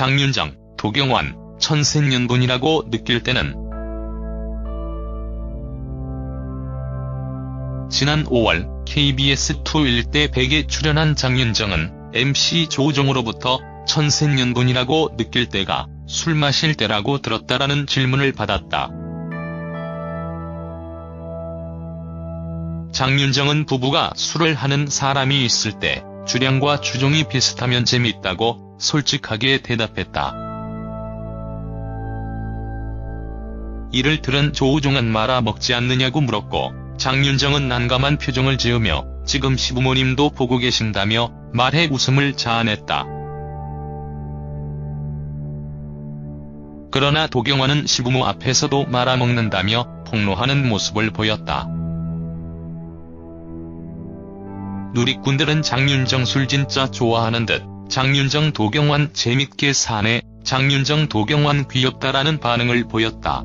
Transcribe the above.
장윤정, 도경완, 천생연분이라고 느낄 때는 지난 5월 KBS2 일대 100에 출연한 장윤정은 MC 조우종으로부터 천생연분이라고 느낄 때가 술 마실 때라고 들었다라는 질문을 받았다. 장윤정은 부부가 술을 하는 사람이 있을 때 주량과 주종이 비슷하면 재밌다고 솔직하게 대답했다. 이를 들은 조우종은 말아 먹지 않느냐고 물었고 장윤정은 난감한 표정을 지으며 지금 시부모님도 보고 계신다며 말해 웃음을 자아냈다. 그러나 도경완은 시부모 앞에서도 말아먹는다며 폭로하는 모습을 보였다. 누리꾼들은 장윤정 술 진짜 좋아하는 듯 장윤정 도경완 재밌게 사네 장윤정 도경완 귀엽다라는 반응을 보였다.